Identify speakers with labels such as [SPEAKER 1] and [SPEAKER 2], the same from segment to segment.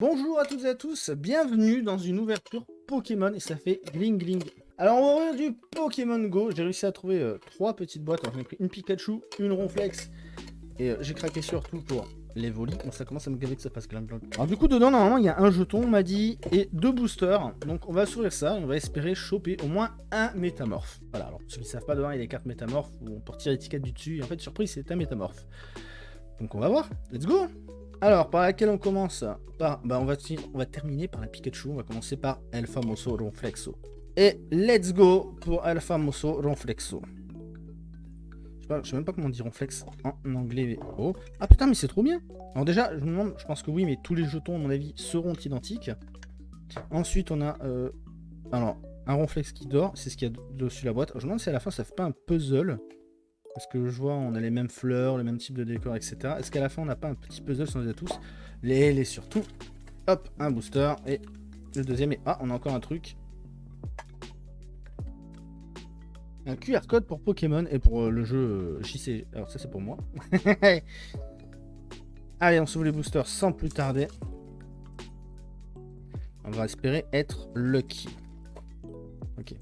[SPEAKER 1] Bonjour à toutes et à tous, bienvenue dans une ouverture Pokémon et ça fait gling gling. Alors on va ouvrir du Pokémon Go, j'ai réussi à trouver euh, trois petites boîtes, j'en ai pris une Pikachu, une Ronflex et euh, j'ai craqué surtout pour les volis, donc ça commence à me gaver que ça fasse gling gling. Alors du coup dedans normalement il y a un jeton on m'a dit et deux boosters, donc on va s'ouvrir ça on va espérer choper au moins un métamorphe. Voilà alors ceux qui ne savent pas dedans il y a des cartes métamorphes où on peut retirer l'étiquette du dessus et en fait surprise c'est un métamorphe. Donc on va voir, let's go alors, par laquelle on commence par, bah on, va terminer par la Pikachu. On va commencer par El Famoso Ronflexo. Et let's go pour El Famoso Ronflexo. Je sais, sais même pas comment dire Ronflex en anglais. Oh. Ah putain, mais c'est trop bien. Alors déjà, je pense que oui, mais tous les jetons, à mon avis, seront identiques. Ensuite, on a euh, alors un Ronflex qui dort. C'est ce qu'il y a dessus la boîte. Je me demande si à la fin, ça fait pas un puzzle. Parce que je vois, on a les mêmes fleurs, le même type de décor, etc. Est-ce qu'à la fin, on n'a pas un petit puzzle on les a tous Les les surtout. Hop, un booster. Et le deuxième est... Ah, on a encore un truc. Un QR code pour Pokémon et pour euh, le jeu euh, JC. Alors ça, c'est pour moi. Allez, on s'ouvre les boosters sans plus tarder. On va espérer être lucky. Ok.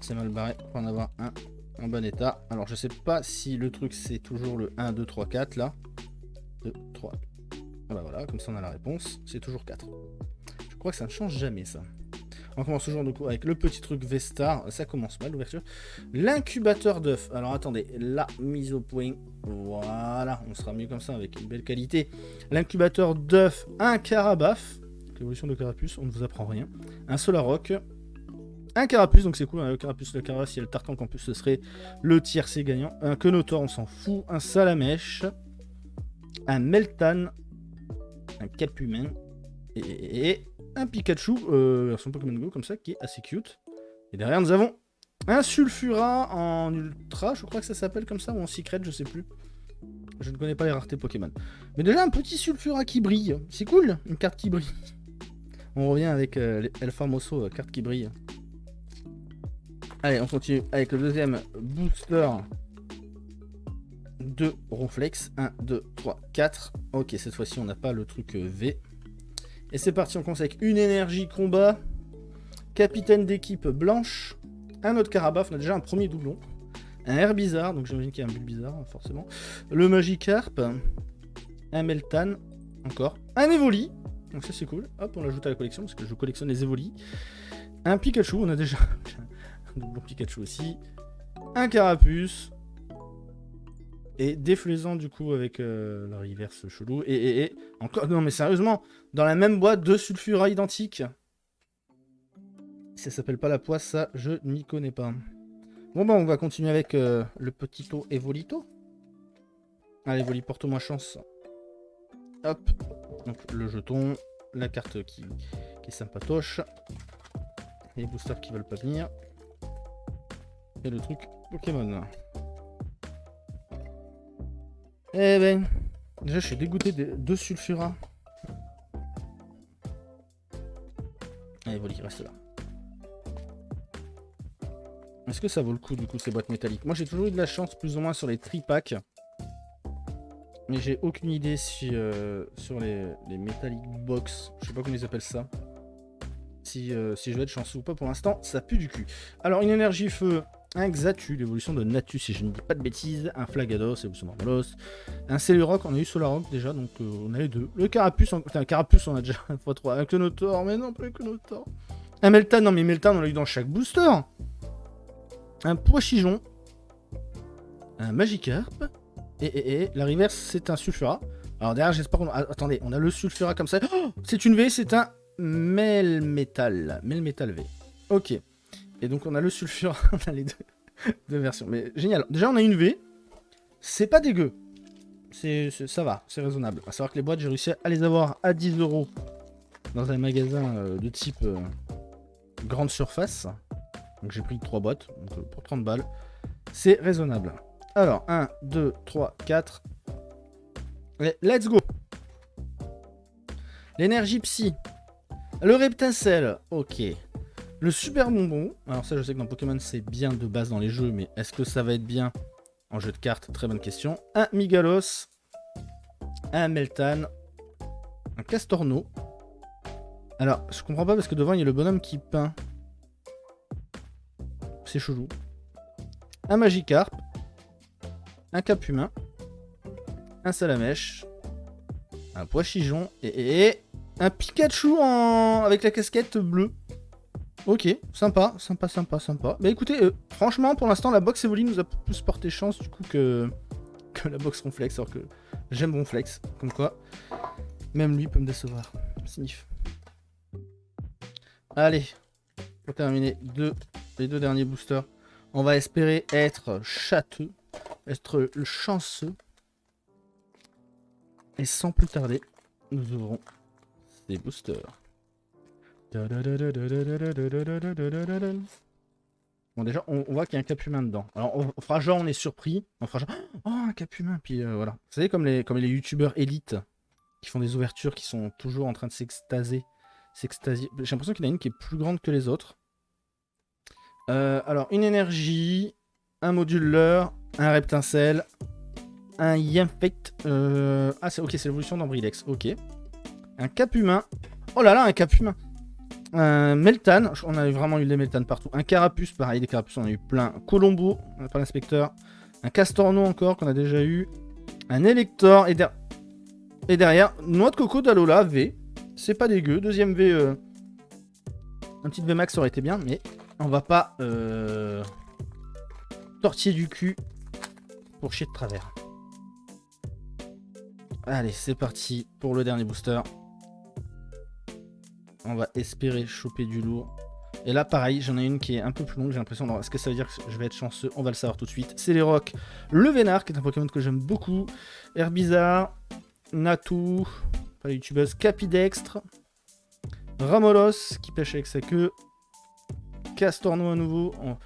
[SPEAKER 1] c'est mal barré pour en avoir un en bon état. Alors je sais pas si le truc c'est toujours le 1, 2, 3, 4 là. 2, 3. Voilà, voilà, comme ça on a la réponse. C'est toujours 4. Je crois que ça ne change jamais ça. On commence toujours du coup avec le petit truc Vestar. Ça commence mal l'ouverture. L'incubateur d'œuf. Alors attendez, la mise au point. Voilà, on sera mieux comme ça avec une belle qualité. L'incubateur d'œuf, un carabaf. L'évolution de carapuce, on ne vous apprend rien. Un Solaroc, un carapuce, donc c'est cool, hein, carapuce, le carapace, il y a le tartan plus ce serait le tiercé gagnant. Un Kenotor, on s'en fout. Un Salamèche, un Meltan, un Capumin et, un Pikachu, euh, version Pokémon Go, comme ça, qui est assez cute. Et derrière, nous avons un Sulfura en Ultra, je crois que ça s'appelle comme ça, ou en Secret, je sais plus. Je ne connais pas les raretés Pokémon. Mais déjà, un petit Sulfura qui brille. C'est cool, une carte qui brille. On revient avec euh, El Famoso, euh, carte qui brille. Allez, on continue avec le deuxième booster de Ronflex. 1, 2, 3, 4. Ok, cette fois-ci, on n'a pas le truc euh, V. Et c'est parti, on commence avec une énergie combat. Capitaine d'équipe blanche. Un autre Carabaf, on a déjà un premier doublon. Un air bizarre, donc j'imagine qu'il y a un but bizarre, forcément. Le Magikarp. Un Meltan. Encore. Un Evoli. Donc ça c'est cool. Hop, on l'ajoute à la collection, parce que je collectionne les Evoli. Un Pikachu, on a déjà doublon Pikachu aussi. Un Carapuce. Et déflaisant du coup avec euh, la reverse chelou. Et, encore. Non mais sérieusement, dans la même boîte, deux sulfura identiques. Ça s'appelle pas la poisse, ça, je n'y connais pas. Bon bah on va continuer avec euh, le petit pot Evolito. Allez, Evoli, porte-moi chance. Hop. Donc le jeton, la carte qui, qui est sympatoche. Les boosters qui veulent pas venir le truc Pokémon. Eh ben, déjà je suis dégoûté de deux sulfura. Allez, Voli, reste là. Est-ce que ça vaut le coup du coup ces boîtes métalliques? Moi j'ai toujours eu de la chance plus ou moins sur les tripacks. Mais j'ai aucune idée si euh, sur les, les metallic box, je sais pas comment ils appellent ça. Si, euh, si je vais être chanceux ou pas pour l'instant, ça pue du cul. Alors une énergie feu, un Xatu, l'évolution de Natu, si je ne dis pas de bêtises, un Flagados, l'évolution Normalos, un Celeroc, on a eu Solarok déjà, donc euh, on a les deux. Le Carapuce, on... un Carapuce, on a déjà un x3, un Clonotor, mais non, pas un Clonotor. Un Meltan, non mais Meltan, on l'a eu dans chaque booster. Un Poichijon, un Magikarp, et, et, la reverse, c'est un Sulfura. Alors derrière, j'espère qu'on... attendez, on a le Sulfura comme ça. Oh, c'est une V, c'est un Melmetal. Melmetal V. Ok. Et donc on a le sulfure, on a les deux, versions. Mais génial. Déjà on a une V. C'est pas dégueu. C'est, ça va, c'est raisonnable. À savoir que les boîtes, j'ai réussi à les avoir à 10 euros dans un magasin euh, de type euh, grande surface. Donc j'ai pris 3 boîtes donc, euh, pour 30 balles. C'est raisonnable. Alors, 1, 2, 3, 4. let's go L'énergie psy. Le reptacel. Ok. Le super bonbon, alors ça je sais que dans Pokémon c'est bien de base dans les jeux, mais est-ce que ça va être bien en jeu de cartes Très bonne question. Un Migalos, un Meltan, Un Castorno. Alors, je comprends pas parce que devant, il y a le bonhomme qui peint. C'est chelou. Un Magikarp. Un Cap Humain. Un Salamèche. Un Pois-Chigeon. Et, et, un Pikachu en... avec la casquette bleue. Ok, sympa, sympa, sympa, sympa. Bah écoutez, euh, franchement, pour l'instant, la box Evoli nous a plus porté chance du coup que, la box Ronflex, alors que j'aime Ronflex, comme quoi. Même lui peut me décevoir. Sniff. Allez, pour terminer les deux derniers boosters, on va espérer être châteux, être chanceux. Et sans plus tarder, nous ouvrons ces boosters. Bon déjà on, voit qu'il y a un cap humain dedans. Alors on, fera genre on est surpris. On fera oh un cap humain puis euh, voilà. Vous savez comme les comme youtubeurs élites qui font des ouvertures qui sont toujours en train de s'extaser. J'ai l'impression qu'il y en a une qui est plus grande que les autres. Euh, alors une énergie, un moduleur, un reptincelle, un Yamfect. Euh... Ah c'est ok c'est l'évolution d'Ambrilex. Ok. Un cap humain. Oh là là un cap humain. Un Meltan, on a vraiment eu des Meltan partout. Un Carapuce, pareil, des Carapuces, on a eu plein. Colombo, pas l'inspecteur. Un Castorno encore, qu'on a déjà eu. Un Elector, et, et derrière, Noix de Coco d'Alola, V. C'est pas dégueu. Deuxième V, euh, un petit V max aurait été bien, mais on va pas euh... tortiller du cul pour chier de travers. Allez, c'est parti pour le dernier booster. On va espérer choper du lourd. Et là, pareil, j'en ai une qui est un peu plus longue, j'ai l'impression. Est-ce que ça veut dire que je vais être chanceux On va le savoir tout de suite. C'est les rocs. Le Vénard, qui est un Pokémon que j'aime beaucoup. Herbizarre, Natu, pas youtubeuse, Capidextre, Ramolos, qui pêche avec sa queue. Castorno à nouveau. On...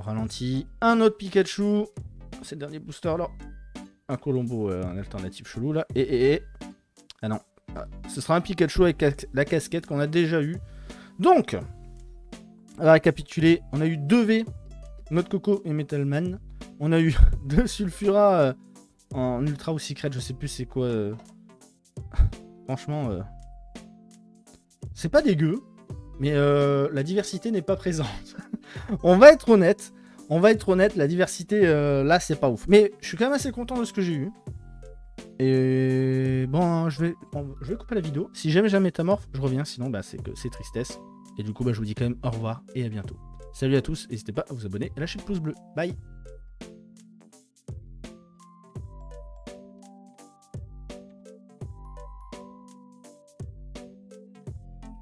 [SPEAKER 1] ralentit. Un autre Pikachu. C'est le dernier booster là. Un Colombo, euh, un alternatif chelou là. Et, et, et. Ah non, ce sera un Pikachu avec la casquette qu'on a déjà eu. Donc, à récapituler, on a eu 2 V, Mode Coco et Metalman. On a eu deux Sulfura euh, en Ultra ou Secret, je sais plus c'est quoi. Euh. Franchement, euh, c'est pas dégueu, mais la diversité n'est pas présente. on va être honnête, on va être honnête, la diversité là c'est pas ouf. Mais je suis quand même assez content de ce que j'ai eu. Et bon, je vais, je vais couper la vidéo. Si jamais j'ai un métamorphe, je reviens. Sinon, bah, c'est que c'est tristesse. Et du coup, bah, je vous dis quand même au revoir et à bientôt. Salut à tous, n'hésitez pas à vous abonner et lâcher le pouce bleu. Bye